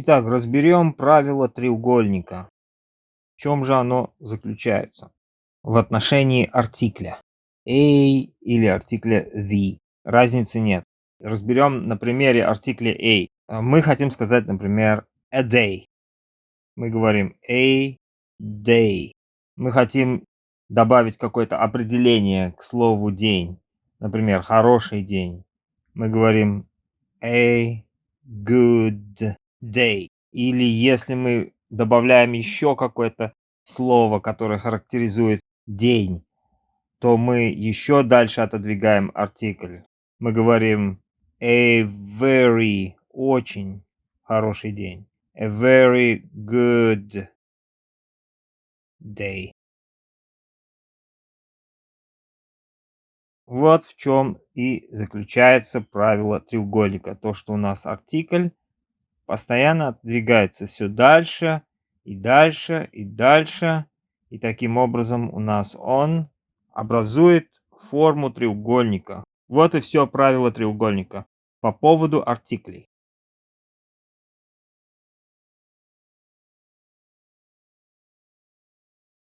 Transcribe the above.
Итак, разберем правило треугольника. В чем же оно заключается? В отношении артикля. A или артикля the. Разницы нет. Разберем на примере артикля A. Мы хотим сказать, например, a day. Мы говорим a day. Мы хотим добавить какое-то определение к слову день. Например, хороший день. Мы говорим a good day. Или если мы добавляем еще какое-то слово, которое характеризует день, то мы еще дальше отодвигаем артикль. Мы говорим a very, очень хороший день. A very good day. Вот в чем и заключается правило треугольника. То, что у нас артикль постоянно отодвигается все дальше и дальше и дальше. И таким образом у нас он образует форму треугольника. Вот и все правило треугольника по поводу артиклей.